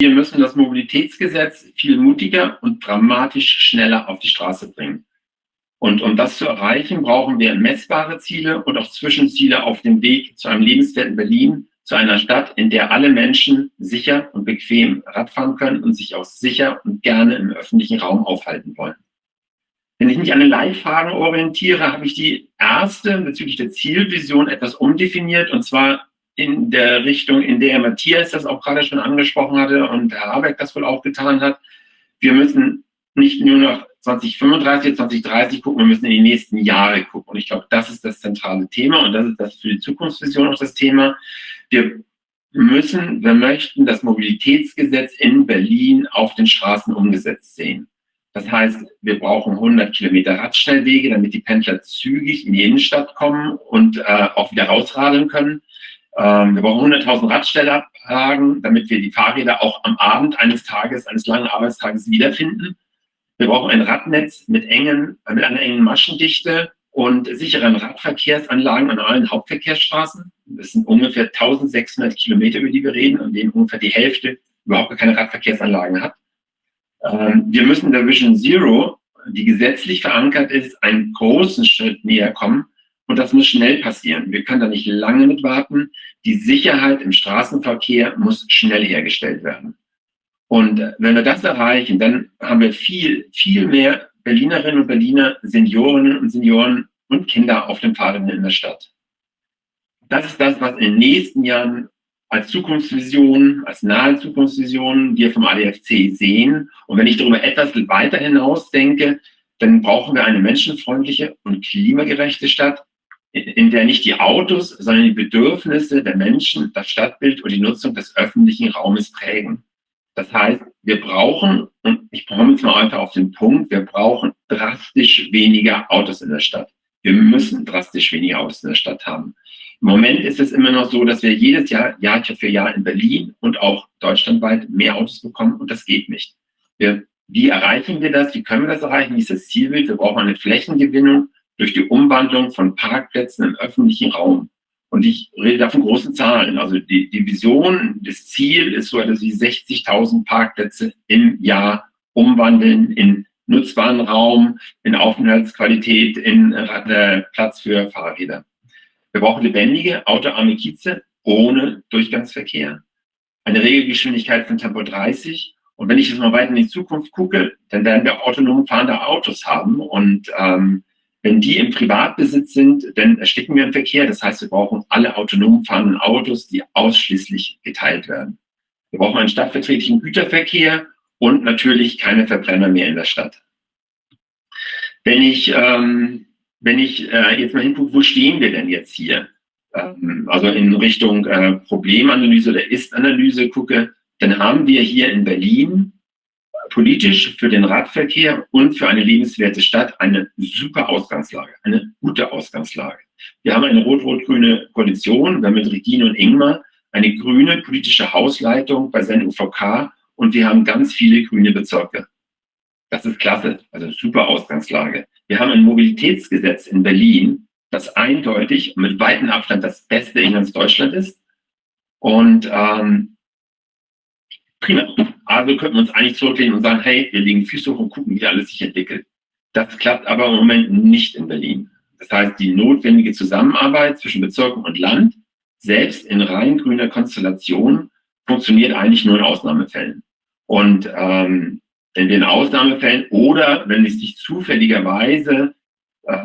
Wir müssen das Mobilitätsgesetz viel mutiger und dramatisch schneller auf die Straße bringen. Und um das zu erreichen, brauchen wir messbare Ziele und auch Zwischenziele auf dem Weg zu einem lebenswerten Berlin, zu einer Stadt, in der alle Menschen sicher und bequem Radfahren können und sich auch sicher und gerne im öffentlichen Raum aufhalten wollen. Wenn ich mich an den Leitfragen orientiere, habe ich die erste bezüglich der Zielvision etwas umdefiniert und zwar in der Richtung, in der Matthias das auch gerade schon angesprochen hatte und Herr Habeck das wohl auch getan hat. Wir müssen nicht nur noch 2035, 2030 gucken, wir müssen in die nächsten Jahre gucken. Und ich glaube, das ist das zentrale Thema und das ist das für die Zukunftsvision auch das Thema. Wir müssen, wir möchten das Mobilitätsgesetz in Berlin auf den Straßen umgesetzt sehen. Das heißt, wir brauchen 100 Kilometer Radschnellwege, damit die Pendler zügig in die Innenstadt kommen und äh, auch wieder rausradeln können. Ähm, wir brauchen 100.000 Radstellablagen, damit wir die Fahrräder auch am Abend eines Tages, eines langen Arbeitstages wiederfinden. Wir brauchen ein Radnetz mit, engen, mit einer engen Maschendichte und sicheren Radverkehrsanlagen an allen Hauptverkehrsstraßen. Das sind ungefähr 1600 Kilometer, über die wir reden, an denen ungefähr die Hälfte überhaupt keine Radverkehrsanlagen hat. Ähm, wir müssen der Vision Zero, die gesetzlich verankert ist, einen großen Schritt näher kommen. Und das muss schnell passieren. Wir können da nicht lange mit warten. Die Sicherheit im Straßenverkehr muss schnell hergestellt werden. Und wenn wir das erreichen, dann haben wir viel, viel mehr Berlinerinnen und Berliner, Seniorinnen und Senioren und Kinder auf den Fahrrädern in der Stadt. Das ist das, was in den nächsten Jahren als Zukunftsvision, als nahe Zukunftsvision wir vom ADFC sehen. Und wenn ich darüber etwas weiter hinaus denke, dann brauchen wir eine menschenfreundliche und klimagerechte Stadt, in der nicht die Autos, sondern die Bedürfnisse der Menschen das Stadtbild und die Nutzung des öffentlichen Raumes prägen. Das heißt, wir brauchen, und ich komme jetzt mal einfach auf den Punkt, wir brauchen drastisch weniger Autos in der Stadt. Wir müssen drastisch weniger Autos in der Stadt haben. Im Moment ist es immer noch so, dass wir jedes Jahr, Jahr für Jahr in Berlin und auch deutschlandweit mehr Autos bekommen und das geht nicht. Wir, wie erreichen wir das? Wie können wir das erreichen? Wie ist das Zielbild? Wir brauchen eine Flächengewinnung durch die Umwandlung von Parkplätzen im öffentlichen Raum. Und ich rede da von großen Zahlen. Also die, die Vision, das Ziel ist so etwas wie 60.000 Parkplätze im Jahr umwandeln in nutzbaren Raum, in Aufenthaltsqualität, in äh, Platz für Fahrräder. Wir brauchen lebendige, autoarme Kieze ohne Durchgangsverkehr. Eine Regelgeschwindigkeit von Tempo 30. Und wenn ich jetzt mal weiter in die Zukunft gucke, dann werden wir autonom fahrende Autos haben. Und ähm, wenn die im Privatbesitz sind, dann ersticken wir im Verkehr. Das heißt, wir brauchen alle autonom fahrenden Autos, die ausschließlich geteilt werden. Wir brauchen einen stadtverträglichen Güterverkehr und natürlich keine Verbrenner mehr in der Stadt. Wenn ich, ähm, wenn ich äh, jetzt mal hingucke, wo stehen wir denn jetzt hier? Ähm, also in Richtung äh, Problemanalyse oder Ist-Analyse gucke, dann haben wir hier in Berlin politisch für den Radverkehr und für eine lebenswerte Stadt eine super Ausgangslage, eine gute Ausgangslage. Wir haben eine rot-rot-grüne Koalition, wir haben mit Regine und Ingmar eine grüne politische Hausleitung bei seinen UVK und wir haben ganz viele grüne Bezirke. Das ist klasse, also super Ausgangslage. Wir haben ein Mobilitätsgesetz in Berlin, das eindeutig und mit weitem Abstand das Beste in ganz Deutschland ist. Und ähm, prima. Also könnten wir uns eigentlich zurücklehnen und sagen, hey, wir legen Füße hoch und gucken, wie alles sich entwickelt. Das klappt aber im Moment nicht in Berlin. Das heißt, die notwendige Zusammenarbeit zwischen Bezirken und Land, selbst in rein grüner Konstellation, funktioniert eigentlich nur in Ausnahmefällen. Und ähm, in Ausnahmefällen oder wenn es sich zufälligerweise äh,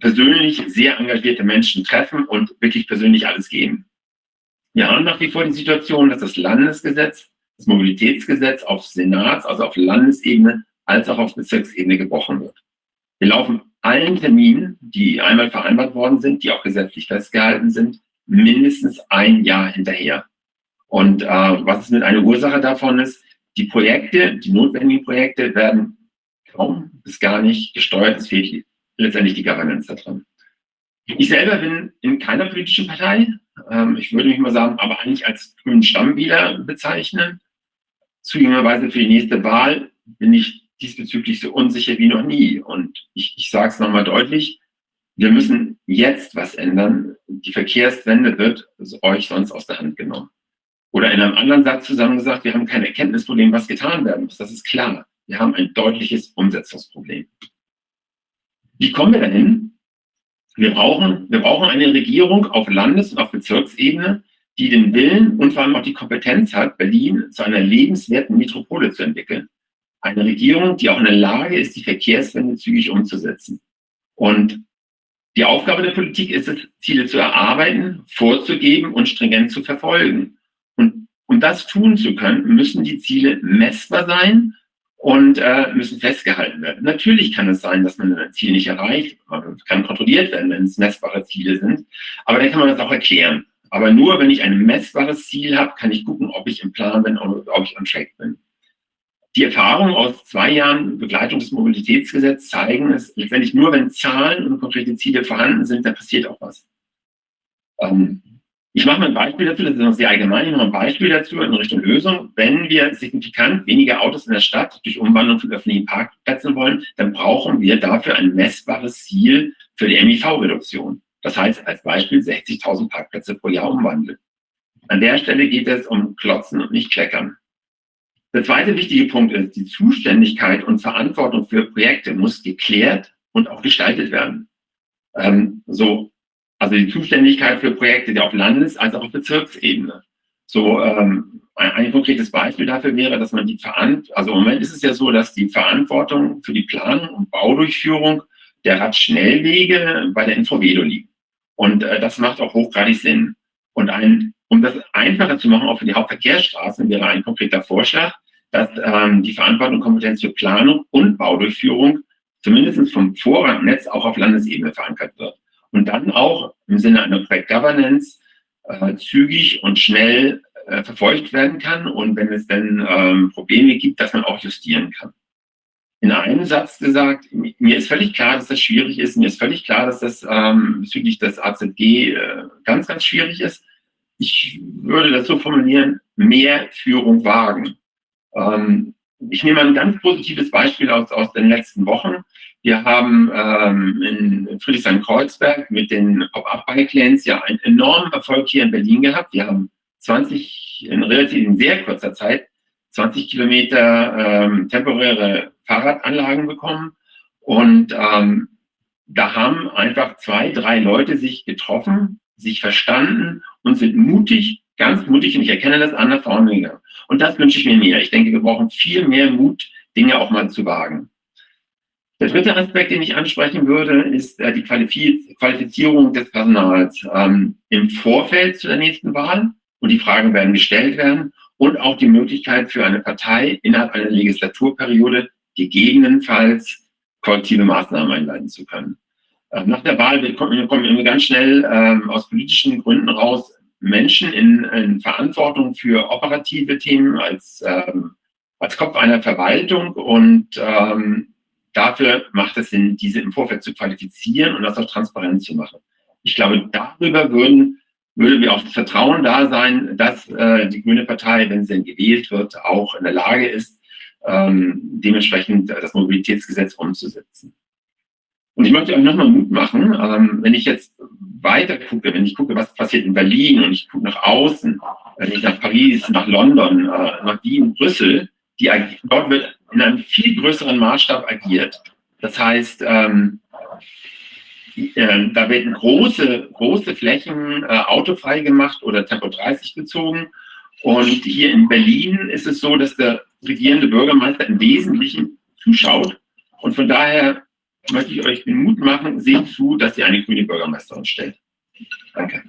persönlich sehr engagierte Menschen treffen und wirklich persönlich alles geben. Wir haben nach wie vor die Situation, dass das Landesgesetz das Mobilitätsgesetz auf Senats, also auf Landesebene, als auch auf Bezirksebene gebrochen wird. Wir laufen allen Terminen, die einmal vereinbart worden sind, die auch gesetzlich festgehalten sind, mindestens ein Jahr hinterher. Und äh, was es mit einer Ursache davon ist, die Projekte, die notwendigen Projekte werden kaum bis gar nicht gesteuert. Es fehlt letztendlich die Governance da drin. Ich selber bin in keiner politischen Partei. Ähm, ich würde mich mal sagen, aber eigentlich als grünen Stammwähler bezeichnen zugegebenerweise für die nächste Wahl bin ich diesbezüglich so unsicher wie noch nie. Und ich, ich sage es nochmal deutlich, wir müssen jetzt was ändern. Die Verkehrswende wird euch sonst aus der Hand genommen. Oder in einem anderen Satz zusammengesagt, wir haben kein Erkenntnisproblem, was getan werden muss. Das ist klar. Wir haben ein deutliches Umsetzungsproblem. Wie kommen wir dahin? Wir brauchen, wir brauchen eine Regierung auf Landes- und auf Bezirksebene, die den Willen und vor allem auch die Kompetenz hat, Berlin zu einer lebenswerten Metropole zu entwickeln. Eine Regierung, die auch in der Lage ist, die Verkehrswende zügig umzusetzen. Und die Aufgabe der Politik ist es, Ziele zu erarbeiten, vorzugeben und stringent zu verfolgen. Und um das tun zu können, müssen die Ziele messbar sein und äh, müssen festgehalten werden. Natürlich kann es sein, dass man ein Ziel nicht erreicht, kann kontrolliert werden, wenn es messbare Ziele sind, aber dann kann man das auch erklären. Aber nur, wenn ich ein messbares Ziel habe, kann ich gucken, ob ich im Plan bin oder ob ich on track bin. Die Erfahrungen aus zwei Jahren Begleitung des Mobilitätsgesetzes zeigen es letztendlich nur, wenn Zahlen und konkrete Ziele vorhanden sind, dann passiert auch was. Ähm, ich mache mal ein Beispiel dazu, das ist noch sehr allgemein, ich mache ein Beispiel dazu in Richtung Lösung. Wenn wir signifikant weniger Autos in der Stadt durch Umwandlung von öffentlichen Parkplätzen wollen, dann brauchen wir dafür ein messbares Ziel für die MIV-Reduktion. Das heißt, als Beispiel 60.000 Parkplätze pro Jahr umwandeln. An der Stelle geht es um Klotzen und nicht Kleckern. Der zweite wichtige Punkt ist, die Zuständigkeit und Verantwortung für Projekte muss geklärt und auch gestaltet werden. Ähm, so, also die Zuständigkeit für Projekte, die auf Landes- als auch auf Bezirksebene. So, ähm, ein, ein, konkretes Beispiel dafür wäre, dass man die Verantwortung, also im Moment ist es ja so, dass die Verantwortung für die Planung und Baudurchführung der Radschnellwege bei der Infravedo liegt. Und äh, das macht auch hochgradig Sinn. Und ein um das einfacher zu machen, auch für die Hauptverkehrsstraßen, wäre ein konkreter Vorschlag, dass ähm, die Verantwortung und Kompetenz für Planung und Baudurchführung zumindest vom Vorrangnetz auch auf Landesebene verankert wird. Und dann auch im Sinne einer Project Governance äh, zügig und schnell äh, verfolgt werden kann und wenn es dann ähm, Probleme gibt, dass man auch justieren kann. In einem Satz gesagt, mir ist völlig klar, dass das schwierig ist, mir ist völlig klar, dass das ähm, bezüglich des AZG äh, ganz, ganz schwierig ist ich würde das so formulieren, mehr Führung wagen. Ähm, ich nehme ein ganz positives Beispiel aus, aus den letzten Wochen. Wir haben ähm, in Friedrichshain-Kreuzberg mit den Pop-Up-Bike-Lanes ja einen enormen Erfolg hier in Berlin gehabt. Wir haben 20, in relativ in sehr kurzer Zeit, 20 Kilometer ähm, temporäre Fahrradanlagen bekommen. Und ähm, da haben einfach zwei, drei Leute sich getroffen, sich verstanden und sind mutig, ganz mutig, und ich erkenne das an, nach vorne gegangen. Und das wünsche ich mir mehr. Ich denke, wir brauchen viel mehr Mut, Dinge auch mal zu wagen. Der dritte Aspekt, den ich ansprechen würde, ist äh, die Qualifizierung des Personals ähm, im Vorfeld zu der nächsten Wahl. Und die Fragen werden gestellt werden. Und auch die Möglichkeit für eine Partei innerhalb einer Legislaturperiode gegebenenfalls kollektive Maßnahmen einleiten zu können. Äh, nach der Wahl kommen, ganz schnell ähm, aus politischen Gründen raus Menschen in, in, Verantwortung für operative Themen als, ähm, als Kopf einer Verwaltung und ähm, dafür macht es Sinn, diese im Vorfeld zu qualifizieren und das auch transparent zu machen. Ich glaube, darüber würden, würde wir auch das Vertrauen da sein, dass äh, die Grüne Partei, wenn sie denn gewählt wird, auch in der Lage ist, ähm, dementsprechend das Mobilitätsgesetz umzusetzen. Und ich möchte euch nochmal Mut machen, ähm, wenn ich jetzt weiter gucke, wenn ich gucke, was passiert in Berlin und ich gucke nach außen, wenn ich nach Paris, nach London, äh, nach Wien, Brüssel, die, dort wird in einem viel größeren Maßstab agiert. Das heißt, ähm, äh, da werden große, große Flächen äh, autofrei gemacht oder Tempo 30 gezogen. Und hier in Berlin ist es so, dass der regierende Bürgermeister im Wesentlichen zuschaut. Und von daher möchte ich euch den Mut machen, seht zu, dass ihr eine grüne Bürgermeisterin stellt. Danke.